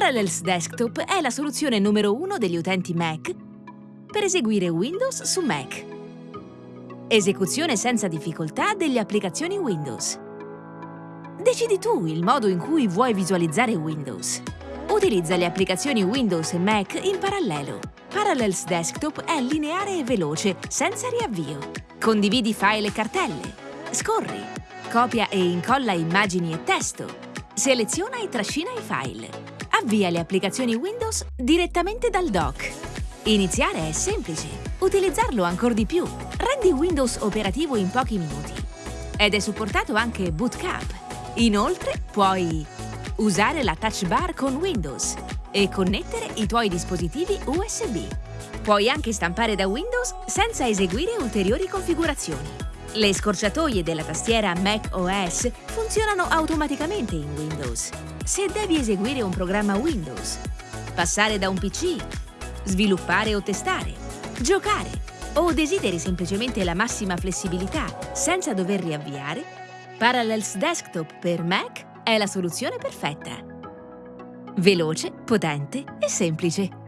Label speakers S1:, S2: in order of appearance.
S1: Parallels Desktop è la soluzione numero uno degli utenti Mac per eseguire Windows su Mac. Esecuzione senza difficoltà delle applicazioni Windows. Decidi tu il modo in cui vuoi visualizzare Windows. Utilizza le applicazioni Windows e Mac in parallelo. Parallels Desktop è lineare e veloce, senza riavvio. Condividi file e cartelle. Scorri. Copia e incolla immagini e testo. Seleziona e trascina i file. Avvia le applicazioni Windows direttamente dal dock. Iniziare è semplice. Utilizzarlo ancora di più. Rendi Windows operativo in pochi minuti. Ed è supportato anche Bootcamp. Inoltre puoi usare la touch bar con Windows e connettere i tuoi dispositivi USB. Puoi anche stampare da Windows senza eseguire ulteriori configurazioni. Le scorciatoie della tastiera Mac OS funzionano automaticamente in Windows. Se devi eseguire un programma Windows, passare da un PC, sviluppare o testare, giocare o desideri semplicemente la massima flessibilità senza dover riavviare, Parallels Desktop per Mac è la soluzione perfetta. Veloce, potente e semplice.